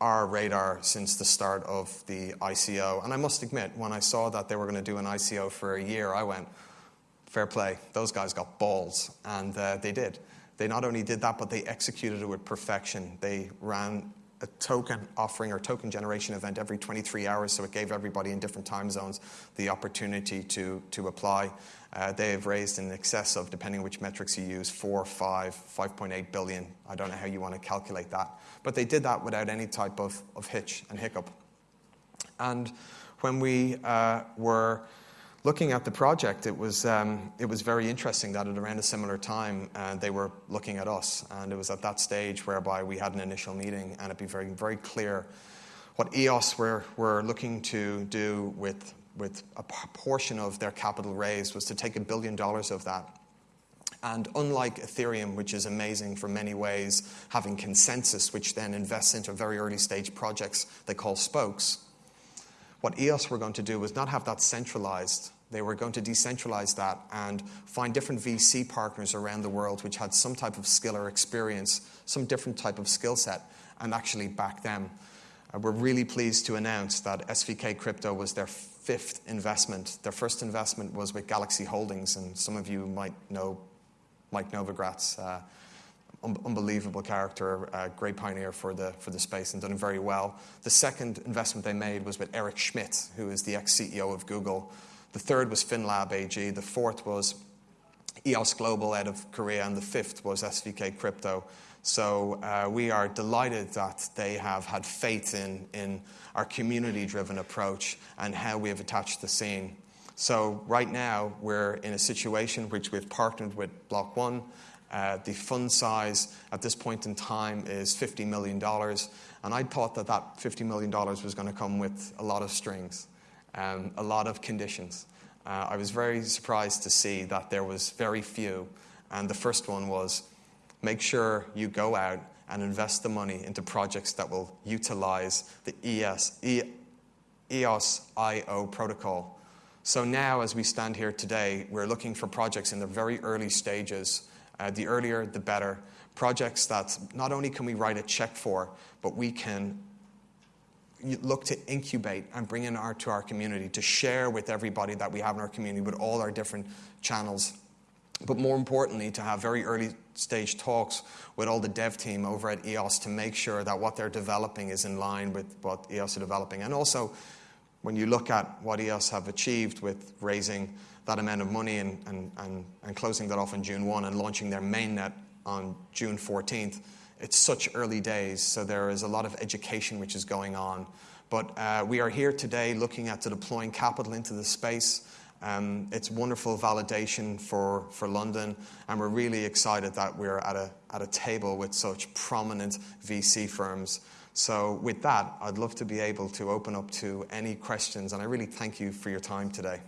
our radar since the start of the ICO. And I must admit, when I saw that they were going to do an ICO for a year, I went, fair play. Those guys got balls. And uh, they did. They not only did that, but they executed it with perfection. They ran a token offering or token generation event every 23 hours, so it gave everybody in different time zones the opportunity to, to apply. Uh, they have raised in excess of, depending on which metrics you use, 4, 5, 5.8 billion. I don't know how you want to calculate that. But they did that without any type of, of hitch and hiccup. And when we uh, were looking at the project, it was, um, it was very interesting that at around a similar time, uh, they were looking at us. And it was at that stage whereby we had an initial meeting, and it became very, very clear what EOS were, were looking to do with, with a portion of their capital raise was to take a billion dollars of that and unlike Ethereum, which is amazing for many ways, having ConsenSys, which then invests into very early stage projects they call spokes, what EOS were going to do was not have that centralized. They were going to decentralize that and find different VC partners around the world which had some type of skill or experience, some different type of skill set, and actually back them. Uh, we're really pleased to announce that SVK Crypto was their fifth investment. Their first investment was with Galaxy Holdings, and some of you might know Mike Novogratz, uh, un- unbelievable character, uh, great pioneer for the, for the space and done very well. The second investment they made was with Eric Schmidt, who is the ex CEO of Google. The third was FinLab AG. The fourth was EOS Global out of Korea. And the fifth was SVK Crypto. So uh, we are delighted that they have had faith in, in our community driven approach and how we have attached the scene. So right now, we're in a situation which we've partnered with Block One. Uh, the fund size at this point in time is $50 million. And I thought that that $50 million was going to come with a lot of strings, um, a lot of conditions. Uh, I was very surprised to see that there was very few. And the first one was make sure you go out and invest the money into projects that will utilize the ES, e, EOS IO protocol so now, as we stand here today, we're looking for projects in the very early stages. Uh, the earlier, the better. Projects that not only can we write a check for, but we can look to incubate and bring in art to our community, to share with everybody that we have in our community, with all our different channels. But more importantly, to have very early stage talks with all the dev team over at EOS to make sure that what they're developing is in line with what EOS are developing. And also when you look at what EOS have achieved with raising that amount of money and, and, and, and closing that off on June 1 and launching their mainnet on June 14th, it's such early days, so there is a lot of education which is going on. But uh, we are here today looking at deploying capital into the space. Um, it's wonderful validation for, for London, and we're really excited that we're at a, at a table with such prominent VC firms so, with that, I'd love to be able to open up to any questions, and I really thank you for your time today.